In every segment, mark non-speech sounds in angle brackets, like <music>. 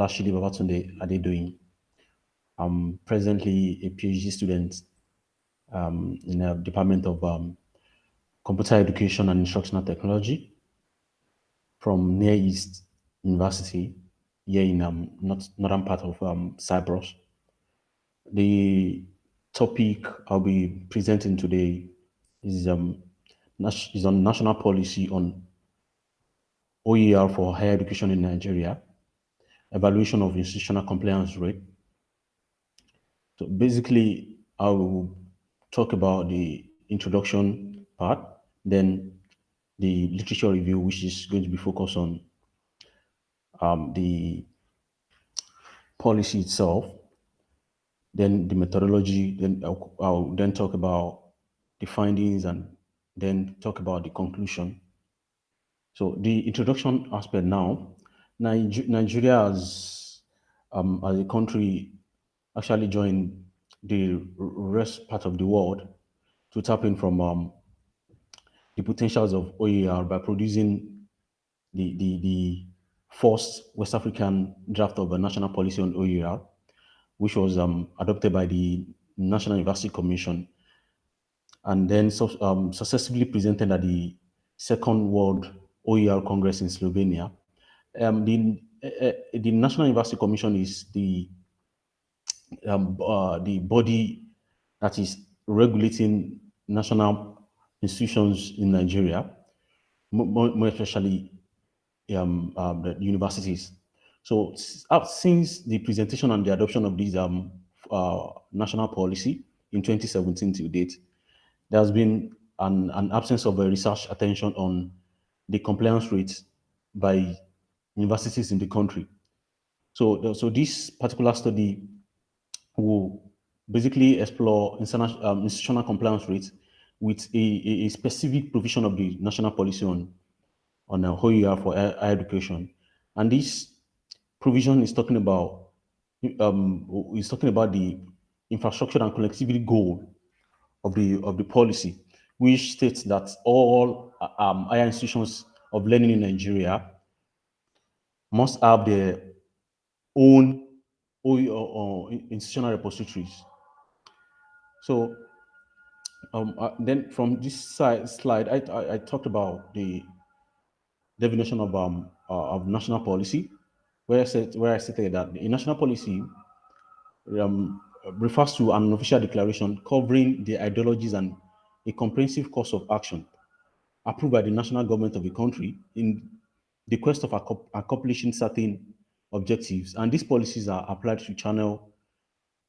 Lashidi Babatunde Adedoyin. I'm presently a PhD student um, in the Department of um, Computer Education and Instructional Technology from Near East University here in um, not, northern part of um, Cyprus. The topic I'll be presenting today is, um, is on national policy on OER for higher education in Nigeria, evaluation of institutional compliance rate. So basically, I will talk about the introduction part, then the literature review, which is going to be focused on um, the policy itself, then the methodology, then I'll, I'll then talk about the findings and then talk about the conclusion. So the introduction aspect now, Nigeria as, um, as a country actually joined the rest part of the world to tap in from um, the potentials of OER by producing the, the, the first West African draft of a national policy on OER, which was um, adopted by the National University Commission and then um, successfully presented at the Second World OER Congress in Slovenia. Um, the, uh, the National University Commission is the um, uh, the body that is regulating national institutions in Nigeria, more, more especially um, um, the universities. So uh, since the presentation and the adoption of this um, uh, national policy in 2017 to date, there has been an, an absence of a research attention on the compliance rates by universities in the country. So, so this particular study will basically explore um, institutional compliance rates with a, a, specific provision of the national policy on, on uh, OER for higher education. And this provision is talking about um, is talking about the infrastructure and connectivity goal of the of the policy, which states that all um, higher institutions of learning in Nigeria must have their own or, institutional repositories. So um, uh, then from this side, slide, I, I, I, talked about the definition of um uh, of national policy, where I said where I stated that the national policy um, refers to an official declaration covering the ideologies and a comprehensive course of action approved by the national government of a country in the quest of accomplishing certain objectives. And these policies are applied to channel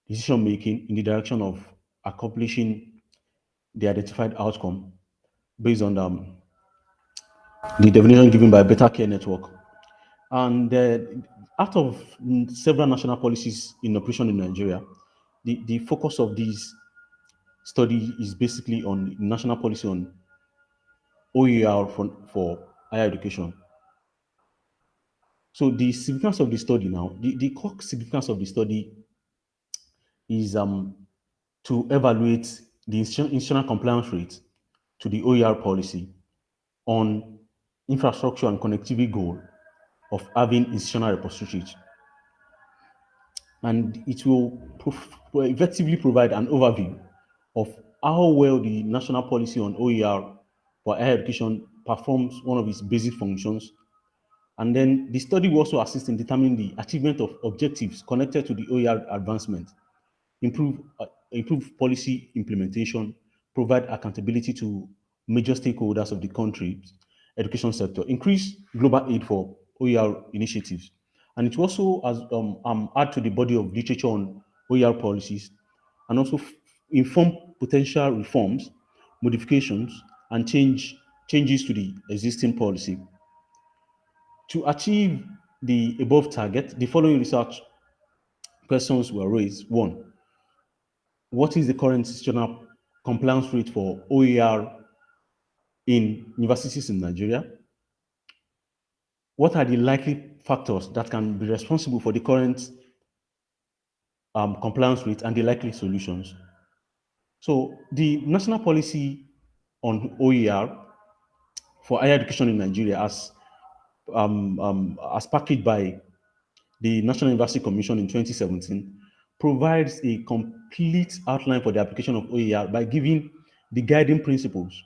decision making in the direction of accomplishing the identified outcome based on um, the definition given by Better Care Network. And uh, out of several national policies in operation in Nigeria, the, the focus of this study is basically on national policy on OER for, for higher education. So the significance of the study now, the, the core significance of the study is um, to evaluate the institutional compliance rate to the OER policy on infrastructure and connectivity goal of having institutional repositories. And it will effectively provide an overview of how well the national policy on OER for higher education performs one of its basic functions and then the study will also assist in determining the achievement of objectives connected to the OER advancement, improve, uh, improve policy implementation, provide accountability to major stakeholders of the country's education sector, increase global aid for OER initiatives. And it also has, um, um, add to the body of literature on OER policies and also inform potential reforms, modifications, and change changes to the existing policy. To achieve the above target, the following research questions were raised. One, what is the current institutional compliance rate for OER in universities in Nigeria? What are the likely factors that can be responsible for the current um, compliance rate and the likely solutions? So the national policy on OER for higher education in Nigeria as um, um, as packaged by the National University Commission in 2017, provides a complete outline for the application of OER by giving the guiding principles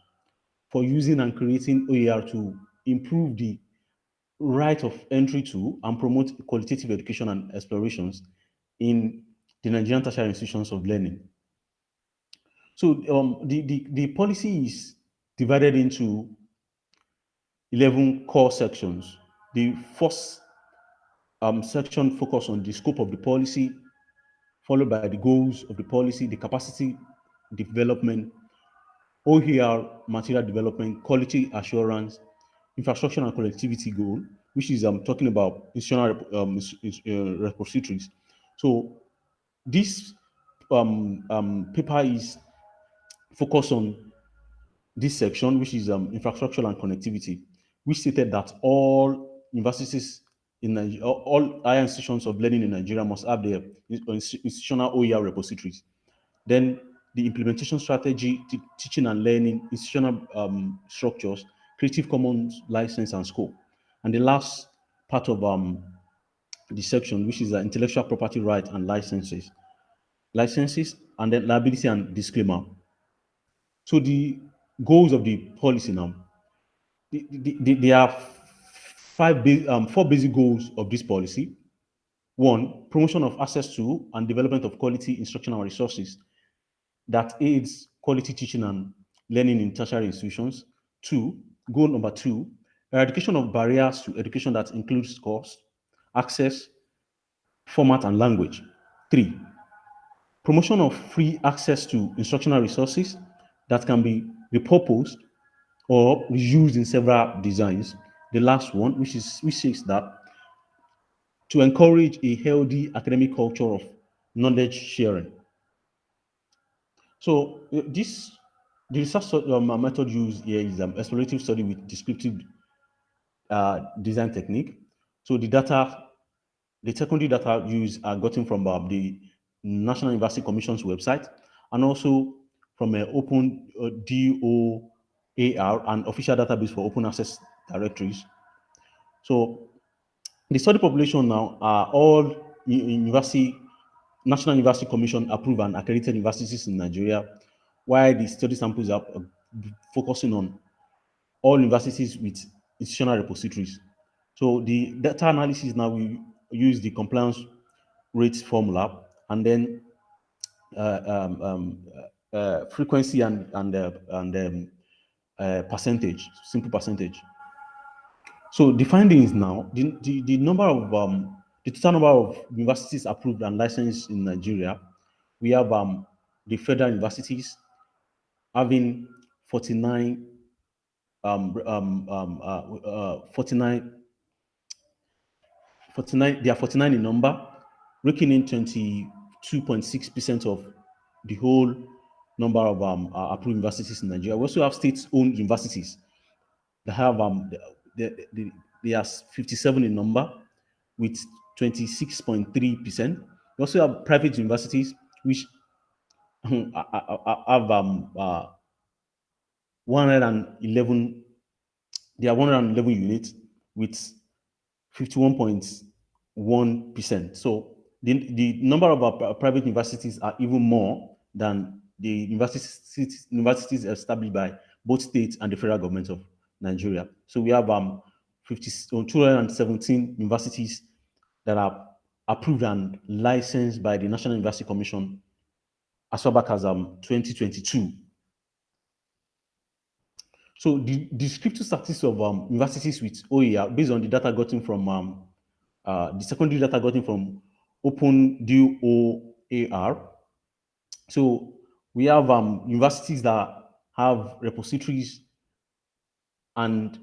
for using and creating OER to improve the right of entry to and promote qualitative education and explorations in the Nigerian tertiary institutions of learning. So um, the, the, the policy is divided into 11 core sections. The first um, section focus on the scope of the policy, followed by the goals of the policy, the capacity development, OER material development, quality assurance, infrastructure and connectivity goal, which is I'm um, talking about institutional um, uh, repositories. So this um, um, paper is focused on this section, which is um, infrastructure and connectivity, which stated that all universities in all higher institutions of learning in Nigeria must have their institutional OER repositories. Then the implementation strategy, teaching and learning, institutional um, structures, Creative Commons license and scope. And the last part of um, the section, which is the intellectual property right and licenses. Licenses and then liability and disclaimer. So the goals of the policy now, the, the, the, there are five, um, four basic goals of this policy. One, promotion of access to and development of quality instructional resources that aids quality teaching and learning in tertiary institutions. Two, goal number two, eradication of barriers to education that includes cost, access, format, and language. Three, promotion of free access to instructional resources that can be repurposed or used in several designs. The last one, which is which says that to encourage a healthy academic culture of knowledge sharing. So uh, this the research um, method used here is um, explorative study with descriptive uh, design technique. So the data, the secondary data used are gotten from uh, the National University Commission's website and also from an open uh, DOAR and official database for open access directories. So the study population now are all university, National University Commission approved and accredited universities in Nigeria, while the study samples are uh, focusing on all universities with institutional repositories. So the data analysis now we use the compliance rates formula and then uh, um, um, uh, frequency and and uh, and um, uh, percentage, simple percentage. So the findings now, the, the, the number of um, the total number of universities approved and licensed in Nigeria, we have um, the federal universities having 49 um, um, um, uh, uh, 49, 49, they are 49 in number, raking in 22.6% of the whole number of um, uh, approved universities in Nigeria. We also have state-owned universities that have um, they, they, they are 57 in number with 26.3%. We also have private universities which <laughs> have um, uh, 111, there are 111 units with 51.1%. So the, the number of our private universities are even more than the universities, universities established by both states and the federal government of Nigeria. So we have um, 50, 217 universities that are approved and licensed by the National University Commission as far back as um, 2022. So the descriptive statistics of um, universities with OER, based on the data gotten from um, uh, the secondary data gotten from Open DOAR. So we have um, universities that have repositories and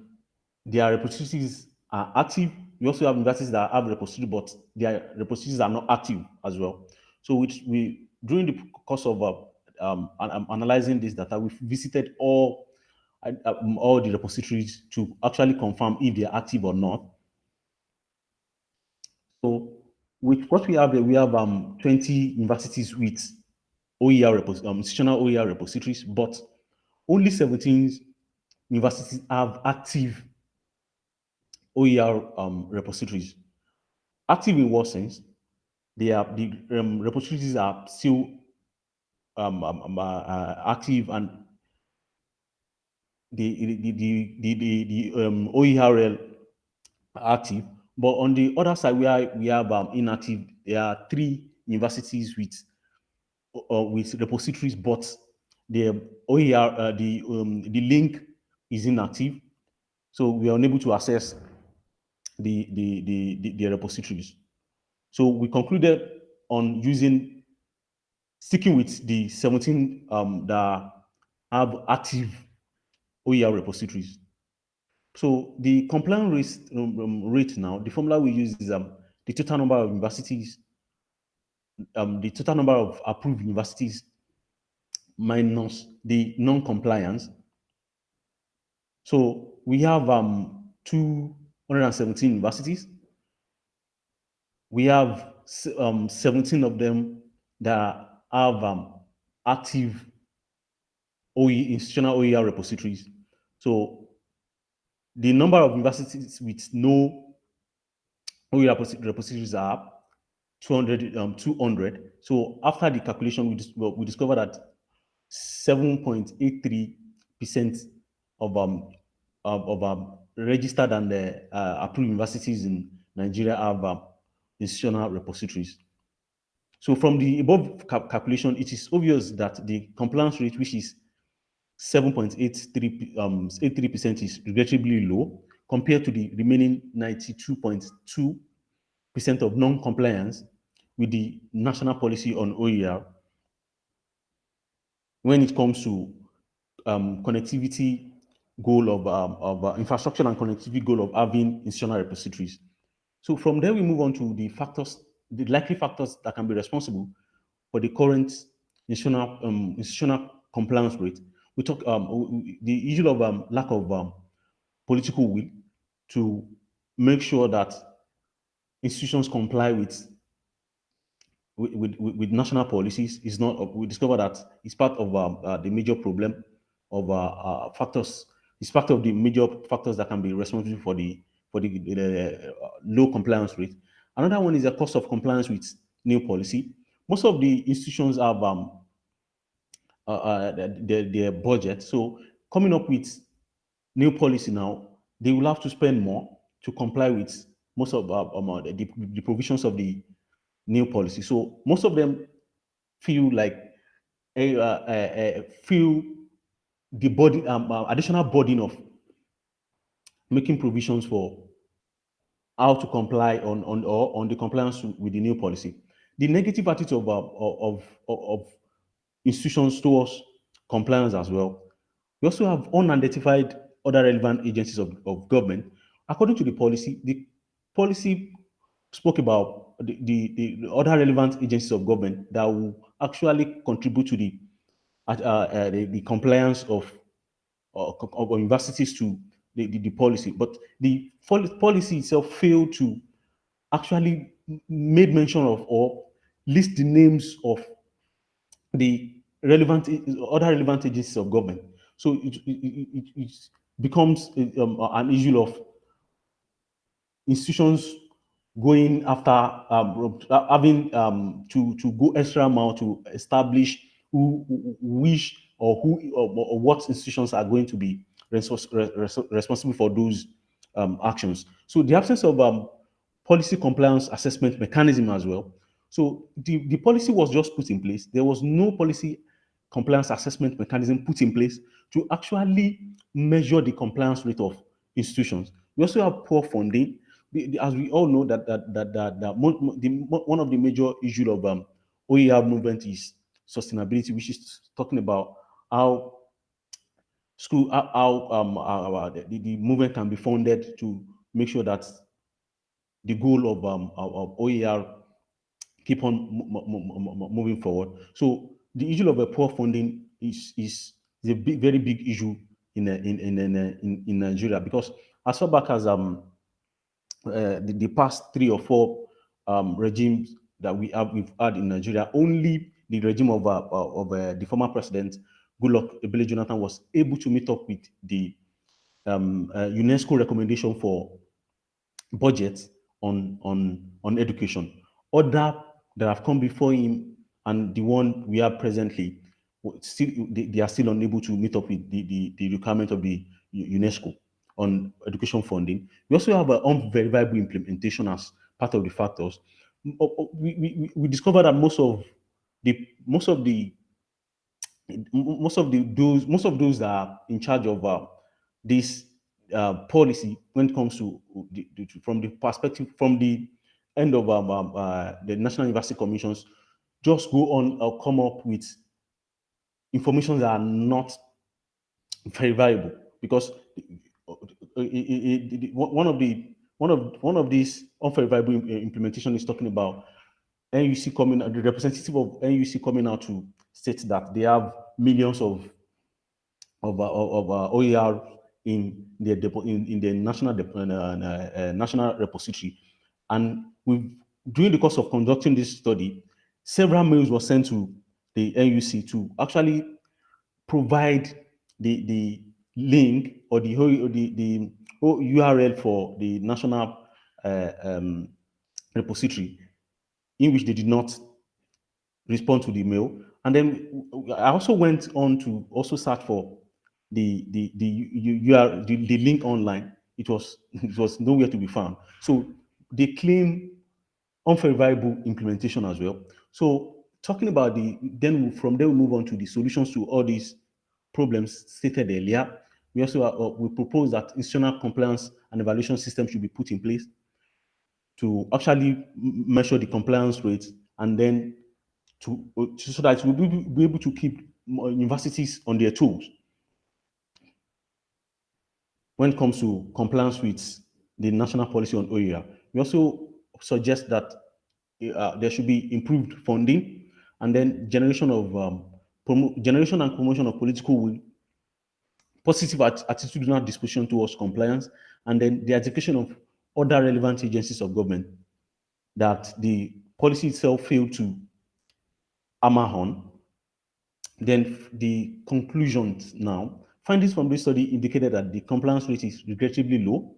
their repositories are active. We also have universities that have repositories, but their repositories are not active as well. So which we during the course of uh, um, analyzing this data, we visited all um, all the repositories to actually confirm if they are active or not. So with what we have we have um, 20 universities with OER um, institutional OER repositories, but only 17 universities have active OER um, repositories. active in what sense? They are the um, repositories are still um, um, um uh, uh, active and the the the the, the, the um, OERL active, but on the other side, we are we have um, inactive. There are three universities with uh, with repositories, but the OER uh, the um, the link is inactive, so we are unable to access the the the, the, the repositories. So we concluded on using sticking with the 17 um, that have active OER repositories. So the compliance rate, um, um, rate now, the formula we use is um, the total number of universities, um, the total number of approved universities minus the non-compliance. So we have um, 217 universities. We have um, 17 of them that have um, active OE, institutional OER repositories. So the number of universities with no OER repositories are 200, um, 200. So after the calculation, we, dis we discovered that 7.83% of um of, of um, registered and uh, uh, approved universities in Nigeria have um, institutional repositories. So from the above calculation, it is obvious that the compliance rate, which is 7.83% um, is regrettably low compared to the remaining 92.2% of non-compliance with the national policy on OER when it comes to um, connectivity goal of, um, of uh, infrastructure and connectivity goal of having institutional repositories. So from there, we move on to the factors, the likely factors that can be responsible for the current institutional, um, institutional compliance rate. We talk um, the issue of um, lack of um, political will to make sure that institutions comply with with, with, with national policies is not, we discover that it's part of um, uh, the major problem of uh, uh, factors, it's part of the major factors that can be responsible for the, for the, uh, low compliance rate. Another one is the cost of compliance with new policy. Most of the institutions have um, uh, uh, their, their budget. So coming up with new policy now, they will have to spend more to comply with most of um, the, the provisions of the new policy. So most of them feel like a, a, a feel the body um, uh, additional burden of making provisions for how to comply on on or on the compliance with the new policy. The negative attitude of of, of, of institutions towards compliance as well. We also have unidentified other relevant agencies of, of government. According to the policy, the policy spoke about the, the, the other relevant agencies of government that will actually contribute to the uh, uh, the, the, compliance of, uh, of universities to the, the, the, policy. But the policy itself failed to actually made mention of or list the names of the relevant other relevant agencies of government. So it, it, it, it becomes um, an issue of institutions going after um, having um, to to go extra mile to establish who, who which or who or, or, what institutions are going to be respons responsible for those um, actions. So the absence of um, policy compliance assessment mechanism as well. So the, the policy was just put in place. There was no policy compliance assessment mechanism put in place to actually measure the compliance rate of institutions. We also have poor funding as we all know that that that that, that the, one of the major issues of um, OER movement is sustainability, which is talking about how school how um our, the, the movement can be funded to make sure that the goal of um of OER keep on moving forward. So the issue of a poor funding is is, a big, very big issue in in in in, in Nigeria because as far back as um uh, the, the, past three or four um, regimes that we have we've had in Nigeria, only the regime of uh, of uh, the former president Goodluck Ebele Jonathan was able to meet up with the um, uh, UNESCO recommendation for budget on on on education. Other that have come before him and the one we are presently, still they, they are still unable to meet up with the, the, the requirement of the UNESCO on education funding. We also have an unverifiable implementation as part of the factors. We, we, we discovered that most of the most of the most of the those most of those that are in charge of uh, this uh, policy when it comes to, the, the, from the perspective from the end of um, um, uh, the National University Commissions, just go on or come up with information that are not very valuable because one of the one of one of these unfavorable implementation is talking about NUC coming the representative of NUC coming out to state that they have millions of of uh, of uh, OER in their in, in their national uh, uh, national repository, and we during the course of conducting this study, several mails were sent to the NUC to actually provide the the link or the or the the URL for the national uh, um, repository, in which they did not respond to the mail. And then I also went on to also search for the the the you are the, the link online. It was <laughs> it was nowhere to be found. So they claim unfavorable implementation as well. So talking about the then from there we move on to the solutions to all these problems stated earlier. We also uh, we propose that institutional compliance and evaluation system should be put in place to actually measure the compliance rate and then to, uh, so that we'll be, be able to keep universities on their toes when it comes to compliance with the national policy on OER. We also suggest that uh, there should be improved funding and then generation of um, generation and promotion of political will, positive at attitudinal disposition towards compliance, and then the education of other relevant agencies of government that the policy itself failed to hammer on. Then the conclusions now. Findings from this study indicated that the compliance rate is regrettably low,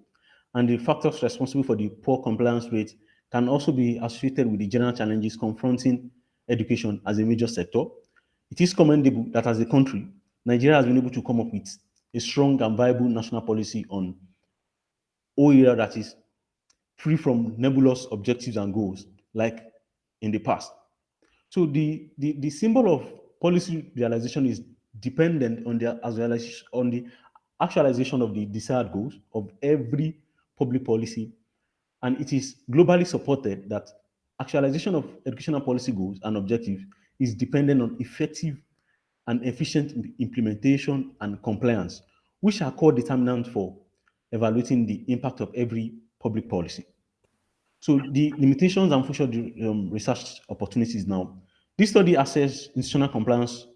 and the factors responsible for the poor compliance rate can also be associated with the general challenges confronting education as a major sector. It is commendable that as a country, Nigeria has been able to come up with a strong and viable national policy on OER that is free from nebulous objectives and goals like in the past. So the, the, the symbol of policy realization is dependent on the, as well as on the actualization of the desired goals of every public policy. And it is globally supported that actualization of educational policy goals and objectives is dependent on effective and efficient implementation and compliance, which are core determinants for evaluating the impact of every public policy. So the limitations and future um, research opportunities now. This study assesses institutional compliance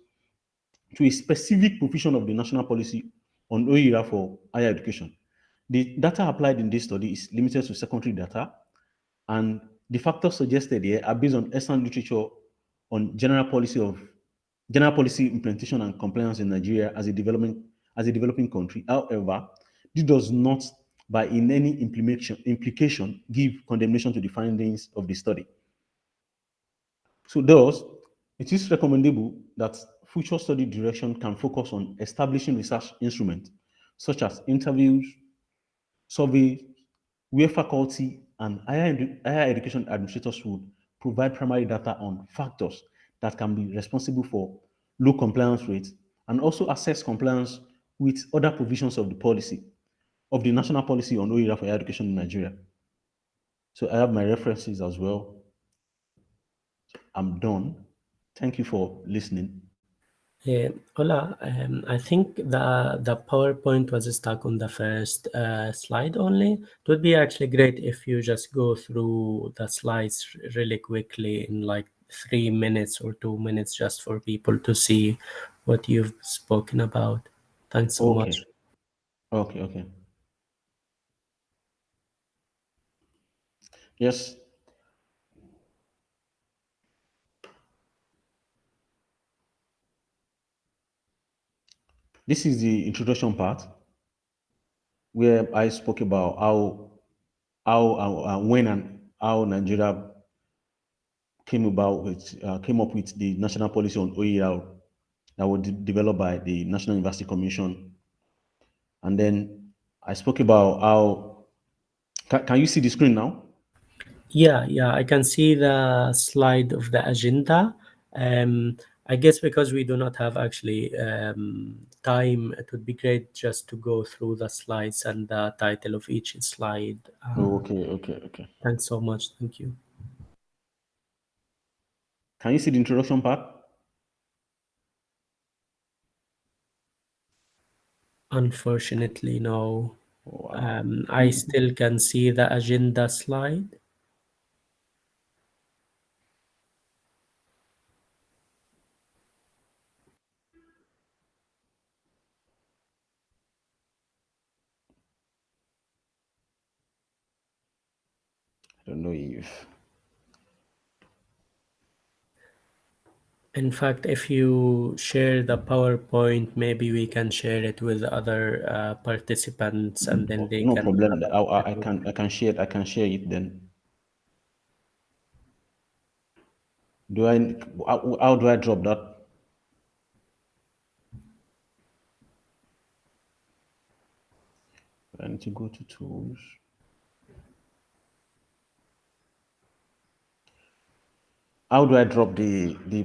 to a specific provision of the national policy on OER for higher education. The data applied in this study is limited to secondary data, and the factors suggested here are based on excellent literature on general policy of general policy implementation and compliance in Nigeria as a development as a developing country. However, this does not by in any implication, implication give condemnation to the findings of the study. So thus, it is recommendable that future study direction can focus on establishing research instruments such as interviews, surveys, where faculty and higher, higher education administrators would provide primary data on factors that can be responsible for low compliance rates and also assess compliance with other provisions of the policy, of the national policy on OER for education in Nigeria. So I have my references as well. I'm done. Thank you for listening. Uh, Ola, um, I think the the PowerPoint was stuck on the first uh, slide only. It would be actually great if you just go through the slides really quickly in like three minutes or two minutes just for people to see what you've spoken about. Thanks so okay. much. Okay, okay. Yes. This is the introduction part where I spoke about how how uh, uh, when and how Nigeria came about with uh, came up with the national policy on OER that was de developed by the National University Commission. And then I spoke about how can, can you see the screen now? Yeah, yeah, I can see the slide of the agenda. Um, I guess because we do not have actually um, time, it would be great just to go through the slides and the title of each slide. Uh, Oh, okay, okay, okay. Thanks so much. Thank you. Can you see the introduction part? Unfortunately, no. Wow. Um, I still can see the agenda slide. I don't know if In fact, if you share the PowerPoint, maybe we can share it with other uh, participants and then they no can. problem. I, I, can I can share it. I can share it then. Do I how, how do I drop that? I need to go to tools. How do I drop the the